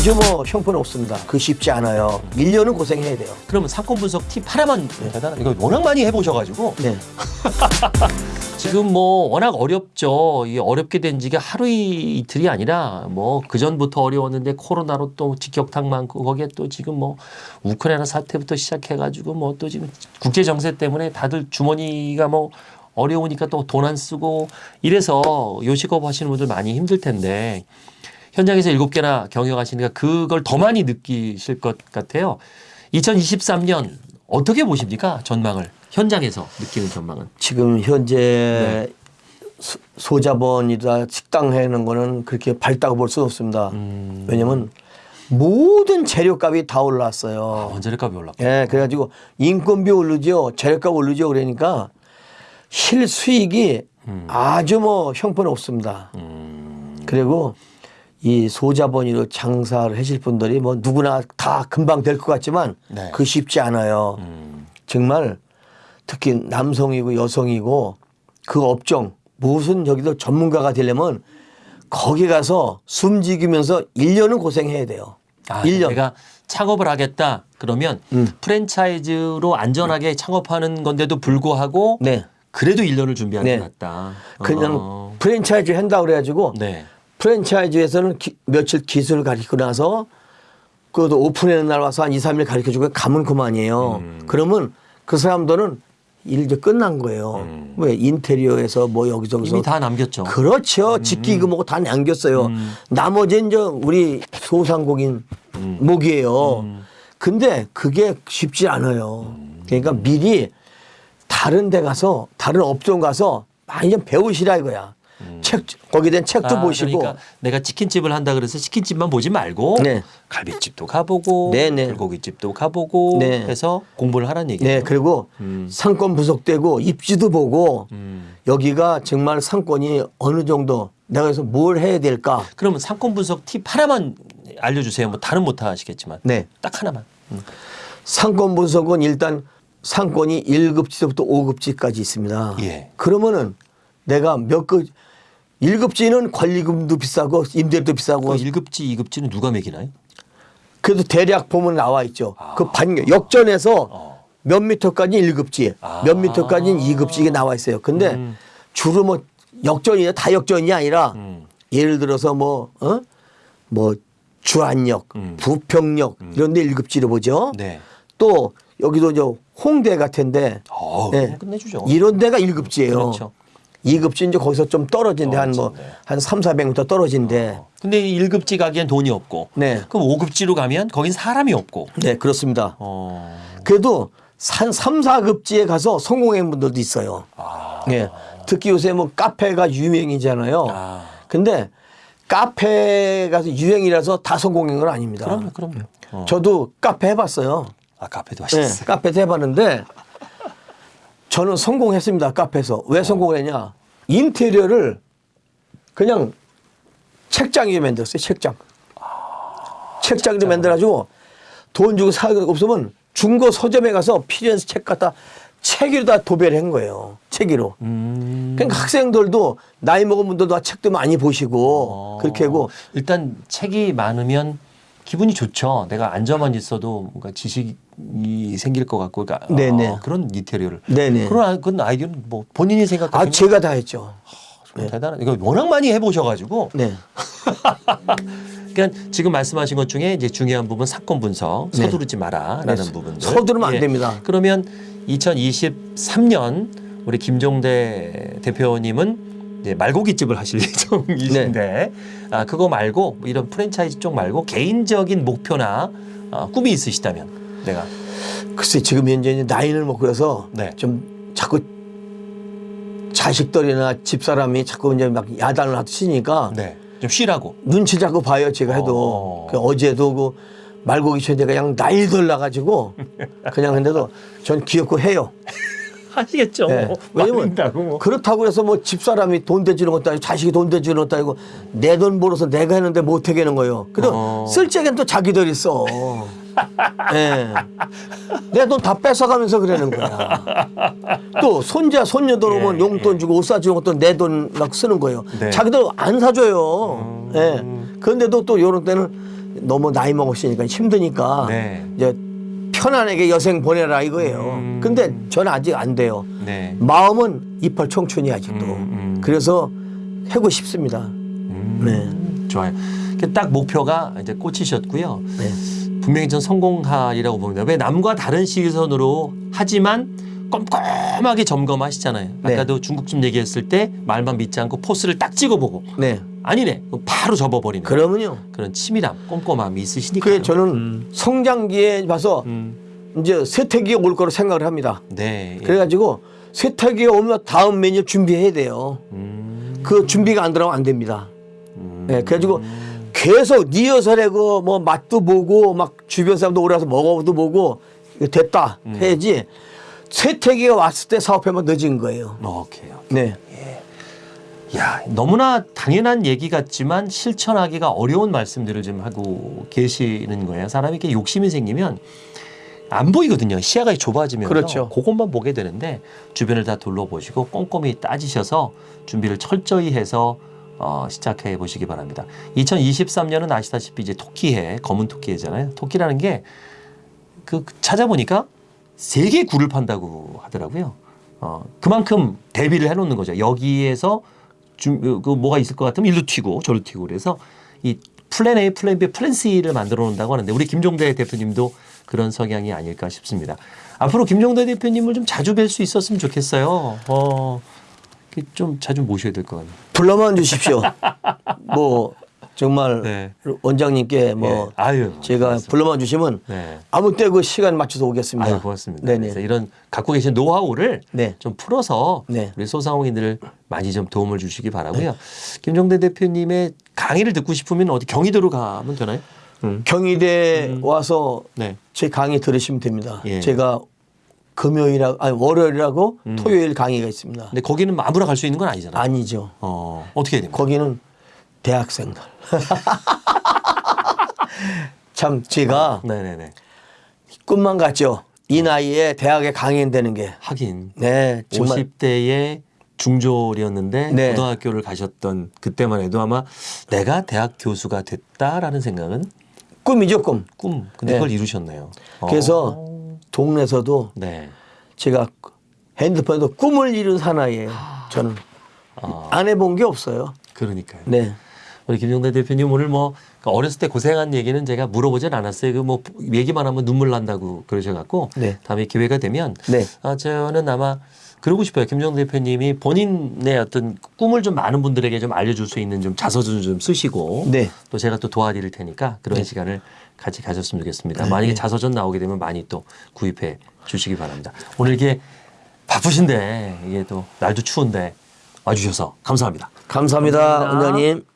아주 뭐 형편없습니다. 그 쉽지 않아요. 1년은 고생해야 돼요. 그러면 사건 분석 팁 하나만 대단한 이거 워낙 많이 해보셔가지고 네. 지금 뭐 워낙 어렵죠. 이 어렵게 된 지가 하루 이틀이 아니라 뭐 그 전부터 어려웠는데 코로나로 또 직격탄 많고 거기에 또 지금 뭐 우크라이나 사태부터 시작해가지고 뭐 또 지금 국제 정세 때문에 다들 주머니가 뭐 어려우니까 또 돈 안 쓰고 이래서 요식업 하시는 분들 많이 힘들 텐데 현장에서 일곱 개나 경영하시니까 그걸 더 많이 느끼실 것 같아요. 2023년 어떻게 보십니까? 전망을 현장에서 느끼는 전망은. 지금 현재 소- 소자본이다 식당 해는 거는 그렇게 밝다고 볼 수는 없습니다. 음. 왜냐면 모든 재료값이 다 아, 올랐어요. 원자력값이 올랐고. 예, 그래가지고 인건비 오르죠, 재료값 오르죠, 그러니까 실수익이 아주 뭐 형편없습니다. 음. 그리고 이 소자본으로 장사를 하실 분들이 뭐 누구나 다 금방 될 것 같지만 네. 그 쉽지 않아요. 음. 정말 특히 남성이고 여성이고 그 업종 무슨 저기도 전문가가 되려면 거기 가서 숨지기면서 1년은 고생해야 돼요. 아, 1년. 내가 창업을 하겠다 그러면 음. 프랜차이즈로 안전하게 창업하는 건데도 불구하고 네. 그래도 1년을 준비하는 네. 게 낫다. 그냥 어. 프랜차이즈 한다고 그래가지고 네. 프랜차이즈에서는 기- 며칠 기술을 가르치고 나서 그것도 오픈하는 날 와서 한 2, 3일 가르쳐 주고 가면 그만이에요. 음. 그러면 그 사람들은 일도 끝난 거예요. 왜 인테리어에서 뭐 여기저기서 음. 이미 다 남겼죠. 그렇죠. 직기그 뭐고 다 남겼어요. 음. 나머지는 저 우리 소상공인 목이에요. 근데 그게 쉽지 않아요. 그러니까 미리 다른 데 가서 다른 업종 가서 많이 좀 배우시라 이거야. 책 거기에 대한 책도 아, 보시고 그러니까 내가 치킨집을 한다 그래서 치킨집만 보지 말고 네. 갈비집도 가보고 네, 네. 불고기집도 가보고 네. 해서 공부를 하라는 얘기예요. 네 그리고 음. 상권 분석되고 입지도 보고 음. 여기가 정말 상권이 어느 정도 내가 그래서 뭘 해야 될까 그러면 상권 분석 팁 하나만 알려주세요. 뭐 다른 못 하시겠지만 네 딱 하나만. 음. 상권 분석은 일단 상권이 1급지부터 5급지까지 있습니다. 예. 그러면은 내가 몇 급, 1급지는 관리금도 비싸고 임대료도 비싸고 그 1급지, 2급지는 누가 매기나요? 그래도 대략 보면 나와 있죠. 아. 그 반, 역전에서 어. 몇 미터까지 1급지, 아. 몇 미터까지는 2급지 이게 나와 있어요. 근데 음. 주로 뭐 역전이냐 다 역전이 아니라 음. 예를 들어서 뭐, 어? 뭐 주안역, 음. 부평역 이런 데 1급지로 보죠. 네. 또 여기도 저 홍대 같은데 어, 네. 끝내주죠. 이런 데가 1급지예요. 그렇죠. 2급지 이제 거기서 좀 떨어진데 한뭐 떨어진데. 한 3, 400m 떨어진데 근데 1급지 가기엔 돈이 없고. 네. 그럼 5급지로 가면 거긴 사람이 없고. 네, 그렇습니다. 어. 그래도 한 3, 4급지에 가서 성공한 분들도 있어요. 아. 예. 특히 요새 뭐 카페가 유행이잖아요. 아. 근데 카페 가서 유행이라서 다 성공한 건 아닙니다. 그럼요, 그럼요. 어. 저도 카페 해봤어요. 아, 카페도 네, 하셨어요. 카페도 해봤는데 저는 성공했습니다. 카페에서. 어. 왜 성공을 했냐. 인테리어를 그냥 책장 위에 만들었어요. 책장. 책장 위에 만들어가지고 돈 주고 사거 없으면 중고 서점에 가서 필요한 책 갖다 책 위로 다 도배를 한 거예요. 책 위로. 음. 그러니까 학생들도 나이 먹은 분들도 다 책도 많이 보시고 어. 그렇게 하고 일단 책이 많으면 기분이 좋죠. 내가 앉아만 있어도 뭔가 지식 이 생길 것 같고, 그러니까 네네. 어, 그런 인테리어를. 네네. 그런 아- 그런 아이디어는 뭐 본인이 아 생각하기는 제가 다 했죠. 대단한. 이거 워낙 많이 해보셔가지고. 네. 그러니까 지금 말씀하신 것 중에 이제 중요한 부분 사건 분석, 네. 서두르지 마라라는 네, 부분들. 서두르면 안 됩니다. 그러면 2023년 우리 김종대 대표님은 이제 말고기집을 하실 예정이신데 네. 아 그거 말고 뭐 이런 프랜차이즈 쪽 말고 개인적인 목표나 어, 꿈이 있으시다면 내가 글쎄 지금 현재 이제 나이를 먹고 그래서 네. 좀 자꾸 자식들이나 집사람이 자꾸 이제 막 야단을 하시니까 네. 좀 쉬라고. 눈치 자꾸 봐요 제가 해도 어. 그 어제도 그 말고기 전제가 그냥 날들 나가지고 그냥 근데도 전 귀엽고 해요. 하시겠죠. 예. 왜냐면 뭐. 그렇다고 해서 뭐 집사람이 돈 대주는 것도 아니고 자식이 돈 대주는 것도 아니고 내 돈 벌어서 내가 했는데 못하게 하는 거예요. 그래도 어. 쓸 적엔 또 자기들이 써. 예. 내 돈 다 뺏어가면서 그러는 거야. 또 손자 손녀들 오면 예, 용돈 주고 옷 사주는 것도 내 돈 막 쓰는 거예요. 네. 음. 자기들 안 사줘요. 예. 그런데도 또 이런 때는 너무 나이 먹었으니까 힘드니까 네. 이제 편안하게 여생 보내라 이거예요. 음. 근데 저는 아직 안 돼요. 네. 마음은 이빨 청춘이 아직도. 음, 음. 그래서 하고 싶습니다. 음, 네. 좋아요. 그딱 목표가 이제 꽂히셨고요. 네. 분명히 전 성공하리라고 봅니다. 왜 남과 다른 시선으로 하지만 꼼꼼하게 점검하시잖아요. 네. 아까도 중국집 얘기했을 때 말만 믿지 않고 포스를 딱 찍어보고 네. 아니네 바로 접어버리는 그러면요. 그런 치밀함, 꼼꼼함이 있으시니까. 그게 저는 성장기에 봐서 음, 이제 세태기에 올 거로 생각을 합니다. 네. 예. 그래가지고 세태기에 오면 다음 메뉴 준비해야 돼요. 음, 그 준비가 안 들어가면 안 됩니다. 음, 네, 그래가지고 계속 리허설에 그 뭐 맛도 보고 막 주변 사람도 오라서 먹어도 보고 됐다 음. 해야지 세태기가 왔을 때 사업하면 늦은 거예요. 오케이. 네. 야, 너무나 당연한 얘기 같지만 실천하기가 어려운 말씀들을 좀 하고 계시는 거예요. 사람이 이렇게 욕심이 생기면 안 보이거든요. 시야가 좁아지면서 그렇죠. 그것만 보게 되는데 주변을 다 둘러보시고 꼼꼼히 따지셔서 준비를 철저히 해서 어, 시작해 보시기 바랍니다. 2023년은 아시다시피 이제 토끼해, 검은 토끼해잖아요. 토끼라는 게 그 찾아보니까 세계 굴을 판다고 하더라고요. 어, 그만큼 대비를 해놓는 거죠. 여기에서 좀, 그 뭐가 있을 것 같으면 일로 튀고 저로 튀고 그래서 이 플랜 A, 플랜 B, 플랜 C를 만들어 놓는다고 하는데 우리 김종대 대표님도 그런 성향이 아닐까 싶습니다. 앞으로 김종대 대표님을 좀 자주 뵐 수 있었으면 좋겠어요. 어, 좀 자주 모셔야 될 것 같네요. 불러만 주십시오. 뭐 정말 네. 원장님께 뭐 예. 아유, 제가 고맙습니다. 불러만 주시면 네. 아무 때 그 시간 맞춰서 오겠습니다. 아유, 고맙습니다. 네네. 그래서 이런 갖고 계신 노하우를 네. 좀 풀어서 네. 우리 소상공인들 많이 좀 도움을 주시기 바라고요. 김종대 대표님의 강의를 듣고 싶으면 어디 경희도로 가면 되나요? 음. 경희대 와서 네. 제 강의 들으시면 됩니다. 예. 제가 금요일하고 아니 월요일하고 음. 토요일 강의가 있습니다. 근데 거기는 아무나 갈 수 있는 건 아니잖아요. 아니죠. 어, 어떻게 해야 됩니까? 거기는 대학생들. 참 제가 네네네. 꿈만 같죠. 이 나이에 대학에 강의되는 게. 하긴 네, 정말 50대의 중졸이었는데 네. 고등학교를 가셨던 그때만 해도 아마 내가 대학 교수가 됐다라는 생각은 꿈이죠, 꿈. 꿈. 근데 네. 그걸 이루셨네요. 어. 그래서 동네에서도 네. 제가 핸드폰에도 꿈을 이룬 사나이예요. 저는 아, 안 해본 게 없어요. 그러니까요. 네. 우리 김종대 대표님 오늘 뭐 어렸을 때 고생한 얘기는 제가 물어보진 않았어요. 그 뭐 얘기만 하면 눈물 난다고 그러셔갖고 네. 다음에 기회가 되면 네. 아 저는 아마 그러고 싶어요. 김종대 대표님이 본인의 어떤 꿈을 좀 많은 분들에게 좀 알려줄 수 있는 좀 자서전 좀 쓰시고 네. 또 제가 또 도와드릴 테니까 그런 네. 시간을 같이 가졌으면 좋겠습니다. 네. 만약에 자서전 나오게 되면 많이 또 구입해 주시기 바랍니다. 오늘 이게 바쁘신데 이게 또 날도 추운데 와주셔서 감사합니다. 감사합니다, 감사합니다. 원장님.